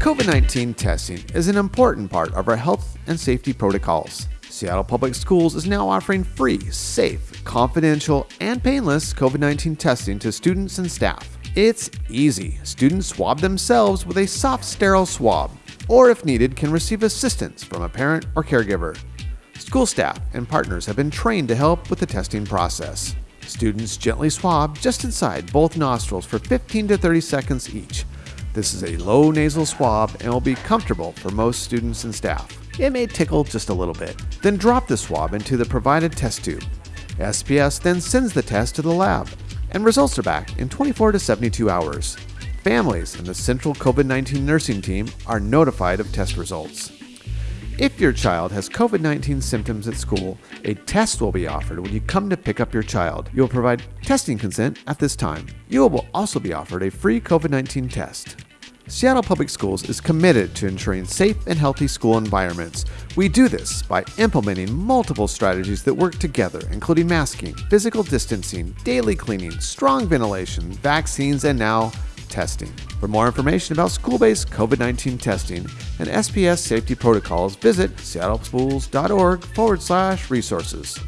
COVID 19 testing is an important part of our health and safety protocols. Seattle Public Schools is now offering free, safe, confidential, and painless COVID 19 testing to students and staff. It's easy. Students swab themselves with a soft, sterile swab, or if needed, can receive assistance from a parent or caregiver. School staff and partners have been trained to help with the testing process. Students gently swab just inside both nostrils for 15 to 30 seconds each. This is a low nasal swab and will be comfortable for most students and staff. It may tickle just a little bit. Then drop the swab into the provided test tube. SPS then sends the test to the lab, and results are back in 24 to 72 hours. Families and the Central COVID 19 nursing team are notified of test results. If your child has COVID 19 symptoms at school, a test will be offered when you come to pick up your child. You will provide testing consent at this time. You will also be offered a free COVID 19 test. Seattle Public Schools is committed to ensuring safe and healthy school environments. We do this by implementing multiple strategies that work together, including masking, physical distancing, daily cleaning, strong ventilation, vaccines, and now testing. For more information about school based COVID 19 testing and SPS safety protocols, visit seattleschools.org forward slash resources.